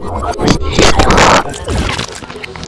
はい。